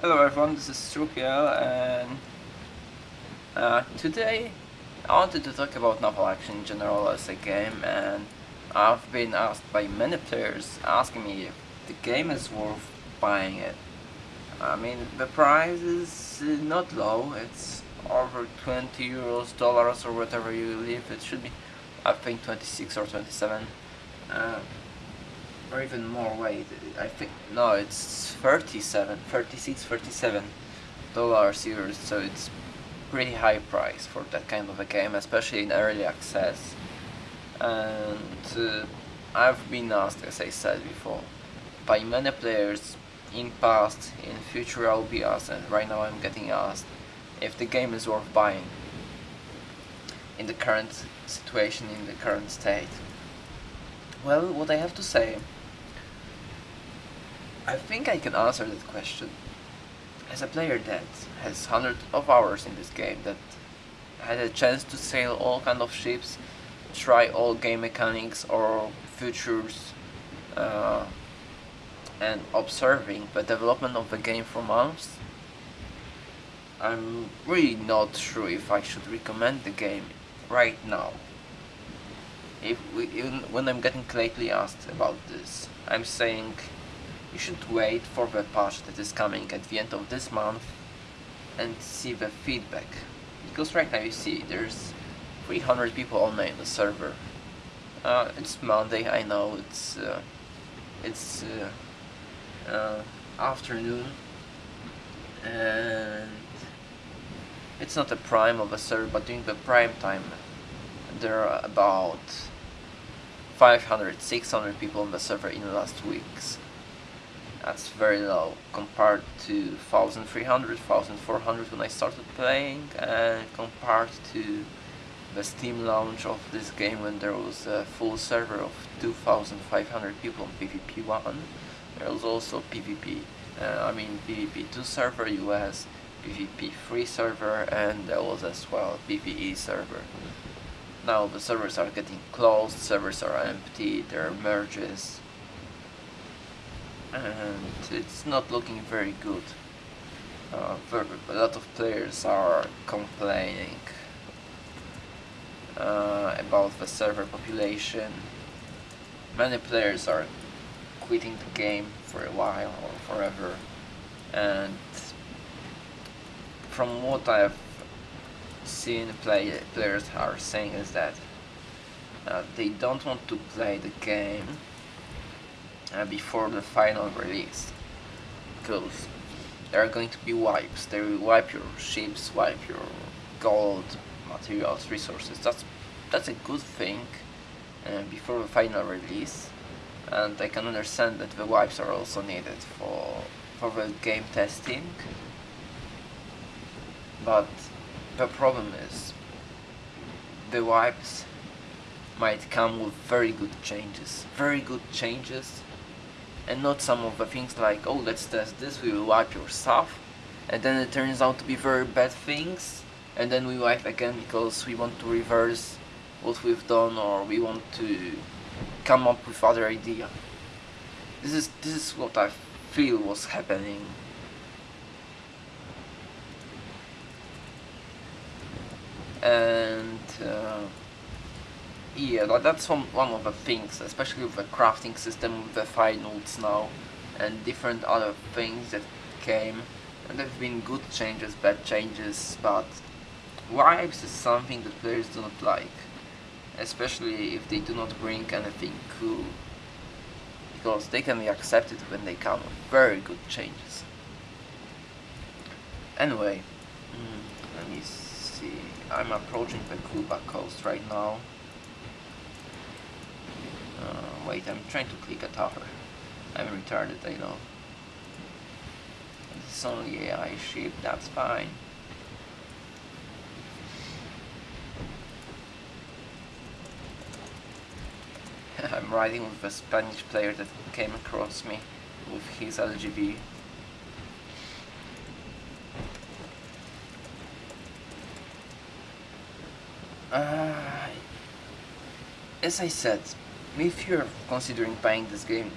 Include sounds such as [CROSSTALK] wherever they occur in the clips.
Hello everyone, this is Strupiel and uh, today I wanted to talk about Naval Action in general as a game and I've been asked by many players asking me if the game is worth buying it. I mean the price is uh, not low, it's over 20 euros, dollars or whatever you leave, it should be I think 26 or 27. Uh, or even more wait I think no it's 37 36 37 dollars euros so it's pretty high price for that kind of a game especially in early access. And uh, I've been asked as I said before by many players in past in future I'll be asked and right now I'm getting asked if the game is worth buying in the current situation in the current state. Well what I have to say I think I can answer that question. As a player that has hundreds of hours in this game, that had a chance to sail all kind of ships, try all game mechanics or features, uh, and observing the development of the game for months, I'm really not sure if I should recommend the game right now. If we, when I'm getting lately asked about this, I'm saying you should wait for the patch that is coming at the end of this month and see the feedback. Because right now you see there's 300 people online in the server. Uh, it's Monday, I know, it's uh, it's uh, uh afternoon and it's not the prime of a server but during the prime time there are about 500 600 people on the server in the last weeks that's very low compared to 1300, 1400 when I started playing and compared to the Steam launch of this game when there was a full server of 2500 people on PvP 1 there was also PvP uh, I mean PvP 2 server US PvP 3 server and there was as well PvE server. Now the servers are getting closed, servers are empty, there are merges and it's not looking very good. Uh, a lot of players are complaining uh, about the server population. Many players are quitting the game for a while or forever and from what I've seen play players are saying is that uh, they don't want to play the game uh, before the final release. Because there are going to be wipes. They will wipe your ships wipe your gold materials resources. That's that's a good thing uh, before the final release. And I can understand that the wipes are also needed for for the game testing. But the problem is the wipes might come with very good changes. Very good changes and not some of the things like oh let's test this we will wipe your stuff. And then it turns out to be very bad things. And then we wipe again because we want to reverse what we've done or we want to come up with other idea. This is this is what I feel was happening. And uh, yeah, that's one, one of the things, especially with the crafting system, with the nodes now, and different other things that came. And there have been good changes, bad changes, but wipes is something that players do not like. Especially if they do not bring anything cool. Because they can be accepted when they come with very good changes. Anyway, mm, let me see. I'm approaching the Cuba coast right now. Uh, wait, I'm trying to click a tower. I'm retarded, I know. It's only AI ship, that's fine. [LAUGHS] I'm riding with a Spanish player that came across me with his LGV. Uh, as I said, if you're considering buying this game,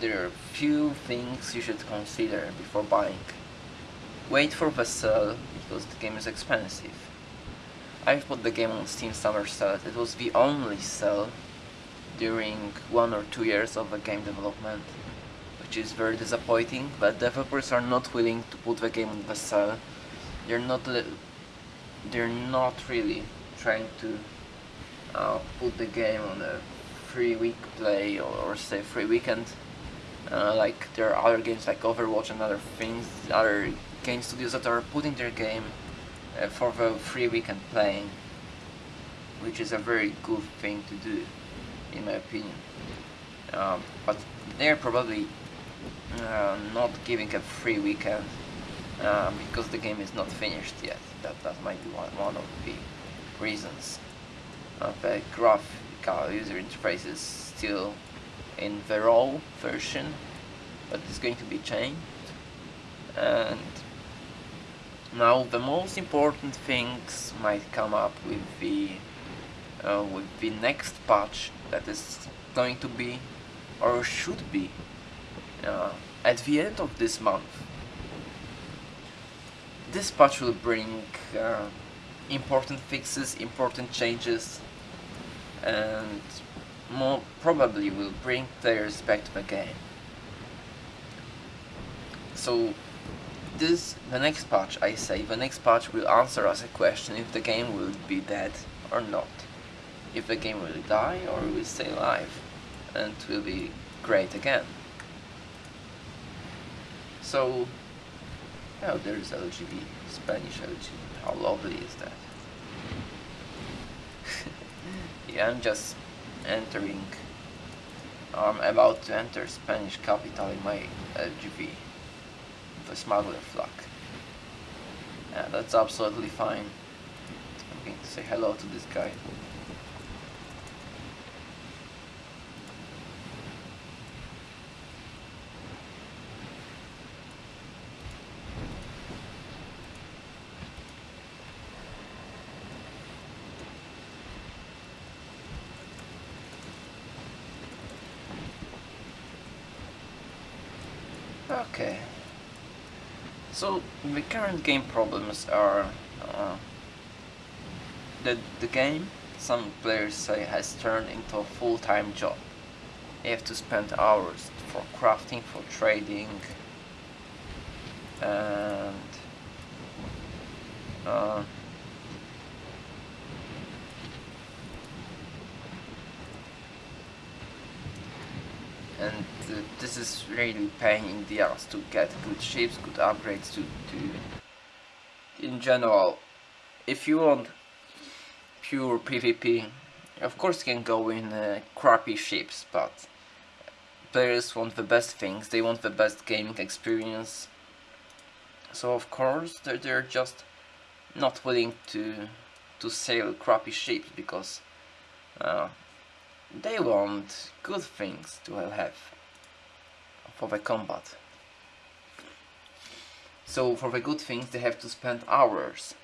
there are few things you should consider before buying. wait for the sale because the game is expensive. I put the game on Steam Summer Sale. It was the only sale during one or two years of the game development, which is very disappointing. But developers are not willing to put the game on the sale. They're not. They're not really trying to uh, put the game on a free week play or, or say free weekend. Uh, like there are other games like Overwatch and other things, other game studios that are putting their game uh, for the free weekend playing, which is a very good thing to do, in my opinion. Um, but they're probably uh, not giving a free weekend uh, because the game is not finished yet. That that might be one one of the reasons. Uh, the graphical user interface is still in the raw version, but it's going to be changed. And now the most important things might come up with the uh, with the next patch that is going to be or should be uh, at the end of this month. This patch will bring uh, important fixes, important changes and more probably will bring players back to the game. So this the next patch I say the next patch will answer us a question if the game will be dead or not. If the game will die or will stay alive and will be great again. So oh there's LGV Spanish LGV how lovely is that I'm just entering I'm about to enter Spanish capital in my uh, LGV the smuggler flag. Yeah, that's absolutely fine. I'm going to say hello to this guy. Okay. So the current game problems are uh, that the game, some players say, has turned into a full-time job. You have to spend hours for crafting, for trading, and uh, and this is really pain in the ass to get good ships, good upgrades to, to in general. If you want pure PvP of course you can go in uh, crappy ships but players want the best things, they want the best gaming experience. So of course they're, they're just not willing to to sail crappy ships because uh, they want good things to have for the combat. So for the good things they have to spend hours.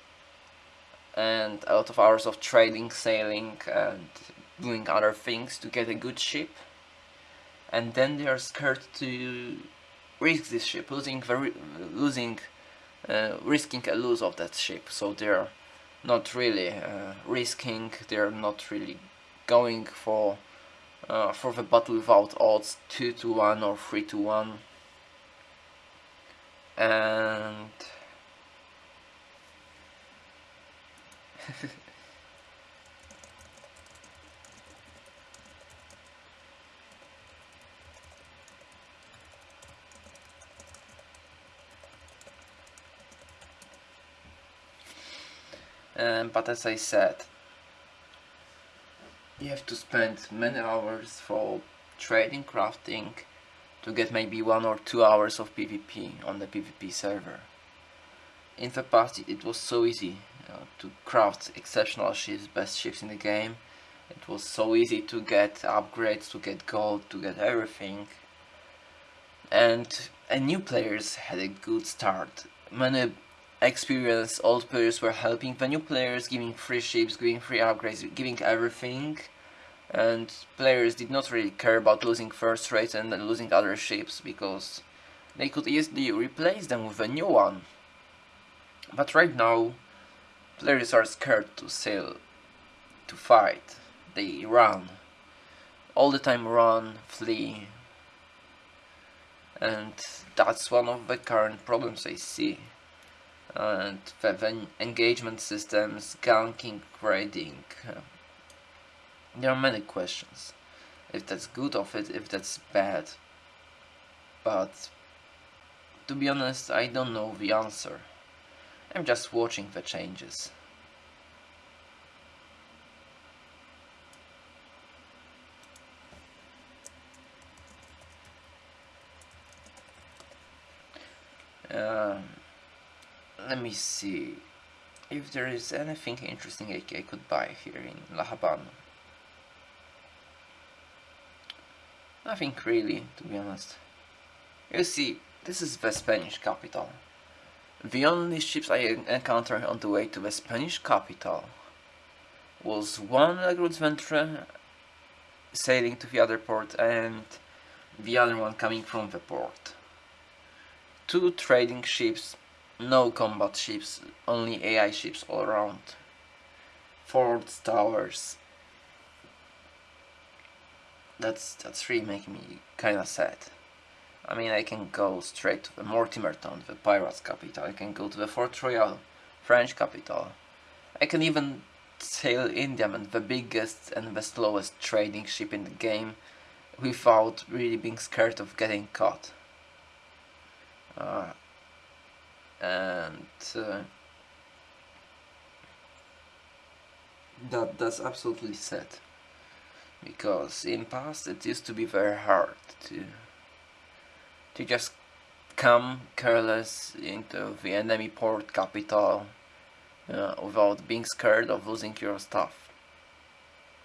And a lot of hours of trading, sailing and doing other things to get a good ship. And then they are scared to risk this ship, losing the losing uh, risking a lose of that ship. So they're not really uh, risking, they're not really going for uh, for the battle without odds 2 to 1 or 3 to 1 and [LAUGHS] um, but as I said have to spend many hours for trading, crafting, to get maybe one or two hours of PvP on the PvP server. In the past it was so easy to craft exceptional ships, best ships in the game. It was so easy to get upgrades, to get gold, to get everything. And, and new players had a good start. Many experienced old players were helping the new players, giving free ships, giving free upgrades, giving everything. And players did not really care about losing first rates and losing other ships because they could easily replace them with a new one. But right now, players are scared to sail, to fight. They run. All the time run, flee. And that's one of the current problems I see. And the engagement systems, ganking, raiding. There are many questions. If that's good of it, if that's bad. But to be honest, I don't know the answer. I'm just watching the changes. Um, let me see if there is anything interesting I, I could buy here in La Habana. Nothing really, to be honest. You see, this is the Spanish capital. The only ships I encountered on the way to the Spanish capital was one Le Gros Ventre sailing to the other port and the other one coming from the port. Two trading ships, no combat ships, only AI ships all around. Forts, towers. That's that's really making me kinda sad. I mean, I can go straight to the Mortimer town, the pirates capital. I can go to the Fort Royal, French capital. I can even sail Indiaman, the biggest and the slowest trading ship in the game, without really being scared of getting caught. Uh, and uh, that that's absolutely sad because in past it used to be very hard to to just come careless into the enemy port capital uh, without being scared of losing your stuff.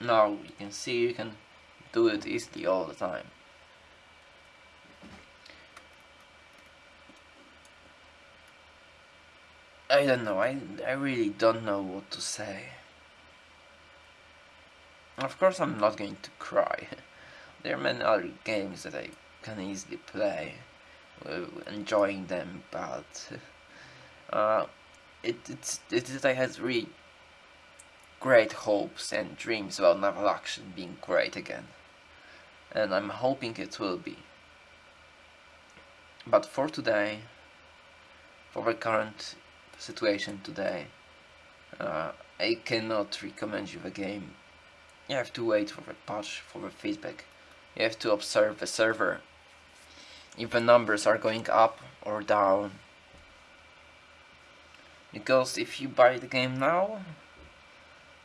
Now you can see you can do it easily all the time. I don't know, I, I really don't know what to say. Of course I'm not going to cry. [LAUGHS] there are many other games that I can easily play enjoying them but [LAUGHS] uh, it, it's, it, I had really great hopes and dreams about naval action being great again and I'm hoping it will be but for today for the current situation today uh, I cannot recommend you the game you have to wait for the patch for the feedback. You have to observe the server. If the numbers are going up or down. Because if you buy the game now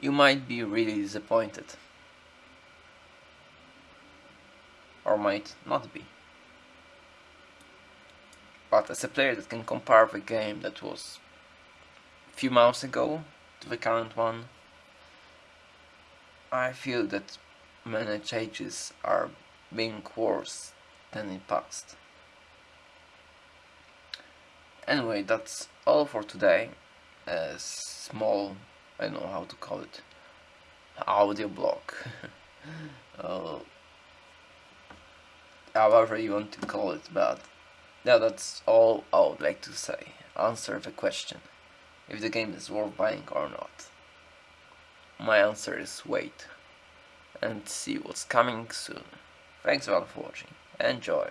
you might be really disappointed. Or might not be. But as a player that can compare the game that was a few months ago to the current one I feel that many changes are being worse than in past Anyway, that's all for today. A small, I don't know how to call it, audio blog. [LAUGHS] uh, however you want to call it, but yeah, that's all I would like to say. Answer the question, if the game is worth buying or not. My answer is wait, and see what's coming soon. Thanks a lot for watching, enjoy!